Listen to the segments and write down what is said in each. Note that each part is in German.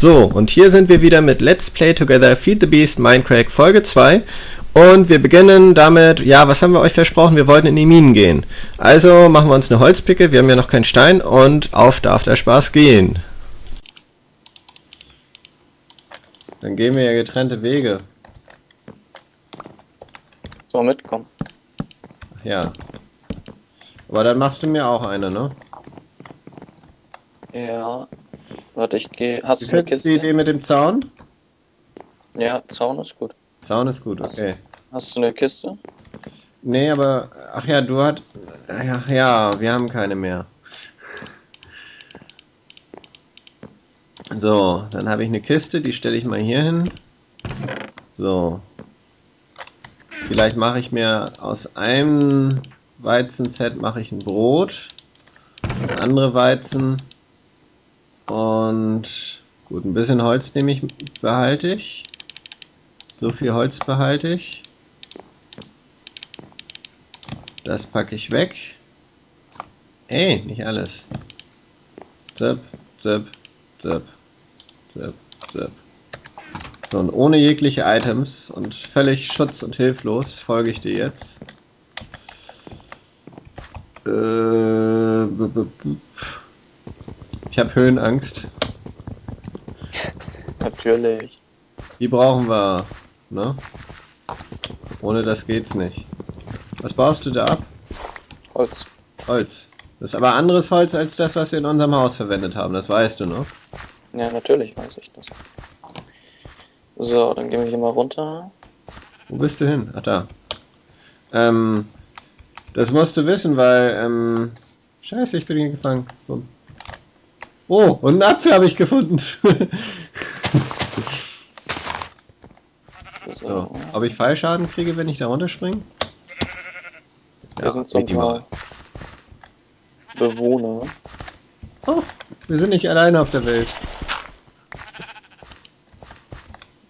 So, und hier sind wir wieder mit Let's Play Together Feed the Beast Minecraft Folge 2. Und wir beginnen damit, ja, was haben wir euch versprochen? Wir wollten in die Minen gehen. Also machen wir uns eine Holzpicke, wir haben ja noch keinen Stein und auf darf der Spaß gehen. Dann gehen wir ja getrennte Wege. So, mitkommen. Ja. Aber dann machst du mir auch eine, ne? Ja. Warte, ich gehe. Hast du eine Kiste? die Idee mit dem Zaun? Ja, Zaun ist gut. Zaun ist gut, okay. Hast du eine Kiste? Nee, aber, ach ja, du hat, ach ja, wir haben keine mehr. So, dann habe ich eine Kiste, die stelle ich mal hier hin. So. Vielleicht mache ich mir aus einem Weizenset mache ich ein Brot. Das andere Weizen. Und gut, ein bisschen Holz nehme ich, behalte ich. So viel Holz behalte ich. Das packe ich weg. Ey, nicht alles. Zip, zip, zip, zip, zip. So, und ohne jegliche Items und völlig schutz- und hilflos folge ich dir jetzt. Äh, ich habe Höhenangst. Natürlich. Die brauchen wir, ne? Ohne das geht's nicht. Was baust du da ab? Holz. Holz. Das ist aber anderes Holz als das, was wir in unserem Haus verwendet haben, das weißt du, ne? Ja, natürlich weiß ich das. So, dann gehen wir hier mal runter. Wo bist du hin? Ach da. Ähm, das musst du wissen, weil, ähm, scheiße, ich bin hier gefangen. Oh, und einen Apfel habe ich gefunden. So. Ob ich Fallschaden kriege, wenn ich da runterspringe? Wir sind so ein paar Bewohner. Oh, wir sind nicht alleine auf der Welt.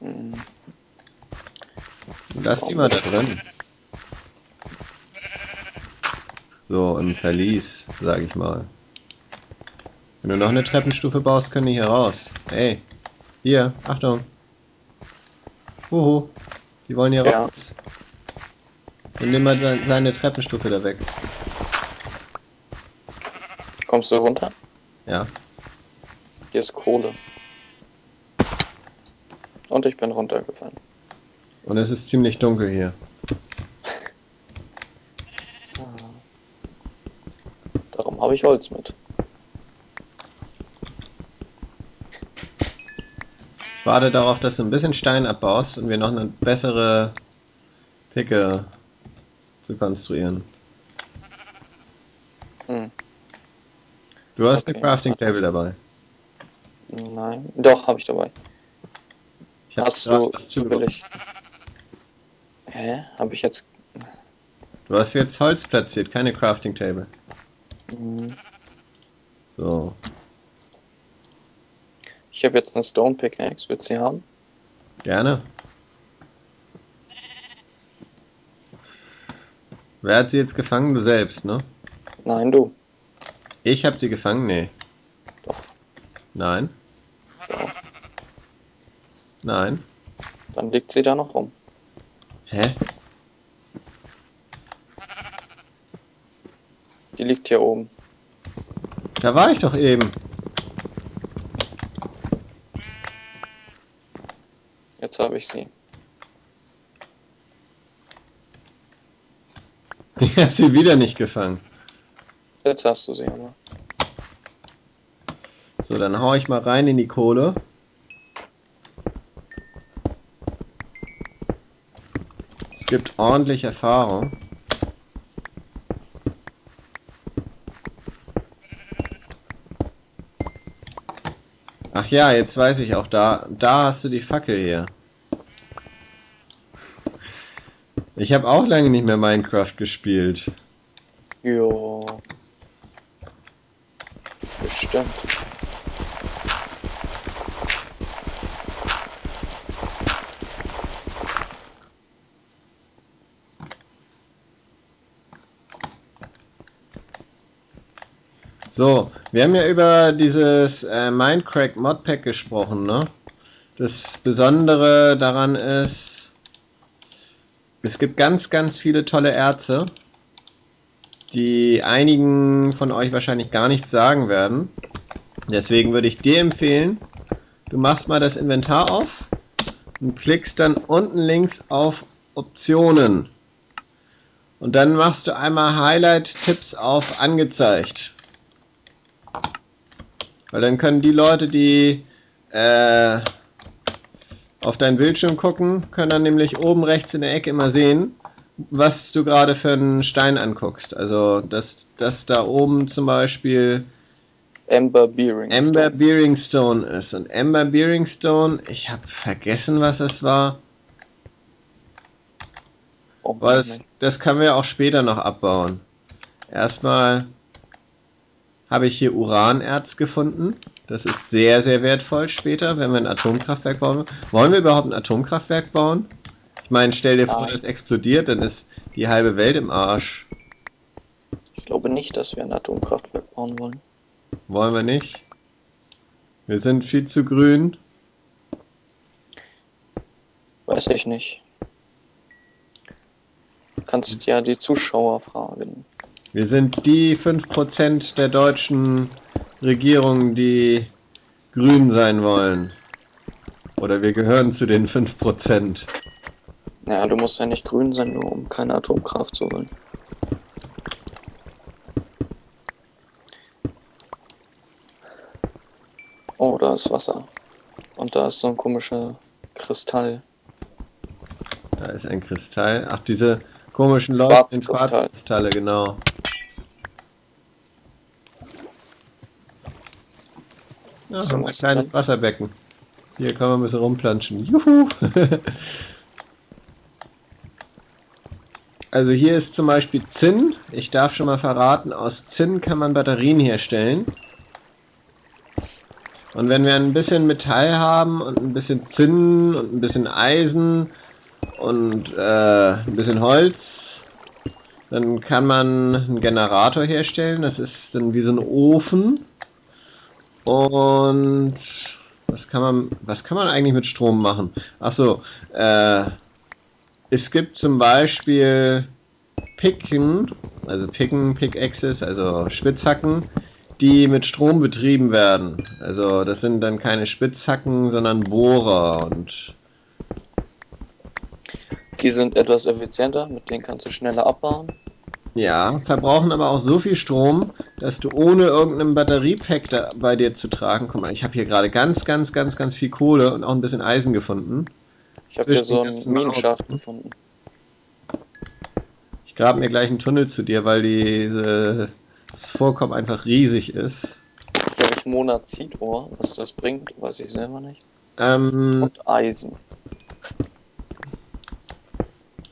Hm, Lass die mal da drin. So, im Verlies, sag ich mal. Wenn du noch eine Treppenstufe baust, können die hier raus. Ey, hier, Achtung. Huhu, die wollen hier Ja. raus. Dann nimm mal seine Treppenstufe da weg. Kommst du runter? Ja, Hier ist Kohle. Und ich bin runtergefallen. und es ist ziemlich dunkel hier. Darum habe ich Holz mit. Warte darauf, dass du ein bisschen Stein abbaust und wir noch eine bessere Picke zu konstruieren. Hm. Du hast eine Okay. Crafting Table dabei. Nein. Doch, habe ich dabei. Ich hab Hast du zufällig. Hä? Habe ich jetzt. Du hast jetzt Holz platziert, keine Crafting Table. Hm. So. Ich habe jetzt eine Stone Pickaxe. Du sie haben? Gerne. Wer hat sie jetzt gefangen? Du selbst, ne? Nein, du. Ich hab sie gefangen? Nee. Doch. Nein. Doch. Nein. Dann liegt sie da noch rum. Hä? Die liegt hier oben. Da war ich doch eben. Jetzt habe ich sie. Ich hab sie wieder nicht gefangen. Jetzt hast du sie aber. So, dann hau ich mal rein in die Kohle. Es gibt ordentlich Erfahrung. Ach ja, jetzt weiß ich auch, da, da hast du die Fackel hier. Ich habe auch lange nicht mehr Minecraft gespielt. Jo. Bestimmt. So, wir haben ja über dieses äh, Mindcrack Modpack gesprochen, ne? Das Besondere daran ist, es gibt ganz, ganz viele tolle Erze, die einigen von euch wahrscheinlich gar nichts sagen werden. Deswegen würde ich dir empfehlen, du machst mal das Inventar auf und klickst dann unten links auf Optionen. Und dann machst du einmal Highlight-Tipps auf angezeigt. Weil dann können die Leute, die äh, auf deinen Bildschirm gucken, können dann nämlich oben rechts in der Ecke immer sehen, was du gerade für einen Stein anguckst. Also, dass, dass da oben zum Beispiel Amber Bearing. Amber Bearingstone ist. Und Amber Bearingstone, ich habe vergessen, was es war. Oh, das, das können wir auch später noch abbauen. Erstmal habe ich hier Uranerz gefunden. Das ist sehr, sehr wertvoll später, wenn wir ein Atomkraftwerk bauen. Wollen wir überhaupt ein Atomkraftwerk bauen? Ich meine, stell dir vor, Nein. das explodiert, dann ist die halbe Welt im Arsch. Ich glaube nicht, dass wir ein Atomkraftwerk bauen wollen. Wollen wir nicht? Wir sind viel zu grün. Weiß ich nicht. Du kannst ja die Zuschauer fragen. Wir sind die 5% der deutschen Regierung, die grün sein wollen. Oder wir gehören zu den 5%. Naja, du musst ja nicht grün sein, nur um keine Atomkraft zu wollen. Oh, da ist Wasser. Und da ist so ein komischer Kristall. Da ist ein Kristall. Ach, diese komischen leuchtenden Quarzkristall. Quarzkristalle, genau. Ja, So ein kleines. Wasserbecken. Hier kann man ein bisschen rumplanschen. Juhu! also hier ist zum Beispiel Zinn. Ich darf schon mal verraten, aus Zinn kann man Batterien herstellen. Und wenn wir ein bisschen Metall haben und ein bisschen Zinn und ein bisschen Eisen und äh, ein bisschen Holz, dann kann man einen Generator herstellen. Das ist dann wie so ein Ofen. Und was kann man, was kann man eigentlich mit Strom machen? Ach so, äh, es gibt zum Beispiel Picken, also Picken, Pickaxes, also Spitzhacken, die mit Strom betrieben werden. Also das sind dann keine Spitzhacken, sondern Bohrer und Die sind etwas effizienter, mit denen kannst du schneller abbauen. ja, verbrauchen aber auch so viel Strom, dass du ohne irgendeinen Batteriepack da bei dir zu tragen, guck mal, ich habe hier gerade ganz, ganz, ganz, ganz viel Kohle und auch ein bisschen Eisen gefunden. Ich habe hier so einen Minenschacht gefunden. Ich grab mir gleich einen Tunnel zu dir, weil diese, das Vorkommen einfach riesig ist. Hier habe ich Monazitor. Was das bringt, weiß ich selber nicht. Ähm, Und Eisen.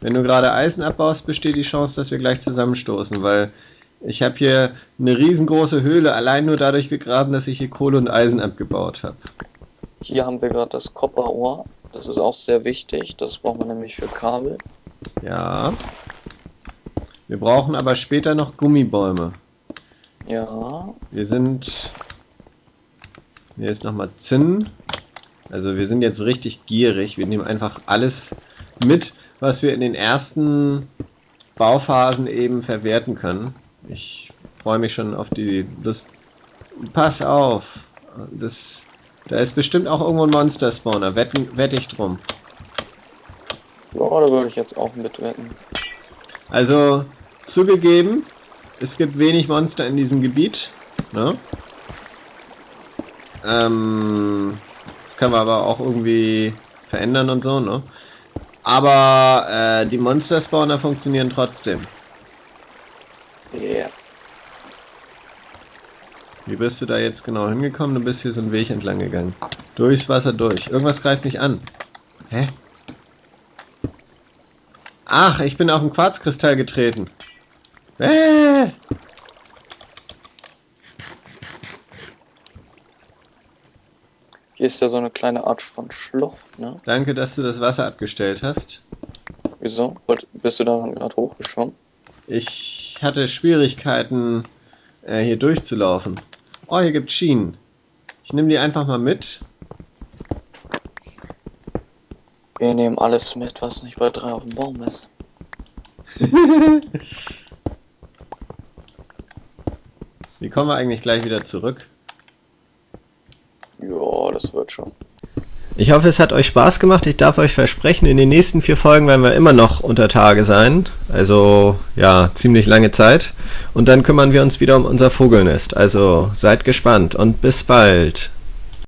wenn du gerade Eisen abbaust, besteht die Chance, dass wir gleich zusammenstoßen, weil ich habe hier eine riesengroße Höhle allein nur dadurch gegraben, dass ich hier Kohle und Eisen abgebaut habe. Hier haben wir gerade das Kopperohr. Das ist auch sehr wichtig. Das brauchen wir nämlich für Kabel. Ja. Wir brauchen aber später noch Gummibäume. Ja. Wir sind. Hier ist nochmal Zinn. Also wir sind jetzt richtig gierig. Wir nehmen einfach alles mit, was wir in den ersten Bauphasen eben verwerten können. Ich freue mich schon auf die Lust. Pass auf. Das, da ist bestimmt auch irgendwo ein Monster-Spawner. Wetten, wette ich drum. Ja, da würde ich jetzt auch mitwetten. Also, zugegeben, es gibt wenig Monster in diesem Gebiet. Ne? Ähm, das können wir aber auch irgendwie verändern und so, ne? Aber äh, die Monster-Spawner funktionieren trotzdem. Wie bist du da jetzt genau hingekommen? Du bist hier so einen Weg entlang gegangen. Durchs Wasser durch. Irgendwas greift mich an. Hä? Ach, ich bin auf einen Quarzkristall getreten. Äh! Hier ist ja so eine kleine Art von Schlucht, ne? Danke, dass du das Wasser abgestellt hast. Wieso? Bist du da gerade hochgeschwommen? Ich hatte Schwierigkeiten äh, hier durchzulaufen. Oh, hier gibt Schienen. Ich nehme die einfach mal mit. Wir nehmen alles mit, was nicht bei drei auf dem Baum ist. Wie kommen wir eigentlich gleich wieder zurück? Ja, das wird schon. Ich hoffe, es hat euch Spaß gemacht. Ich darf euch versprechen, in den nächsten vier Folgen werden wir immer noch unter Tage sein. Also ja, ziemlich lange Zeit. Und dann kümmern wir uns wieder um unser Vogelnest. Also seid gespannt und bis bald.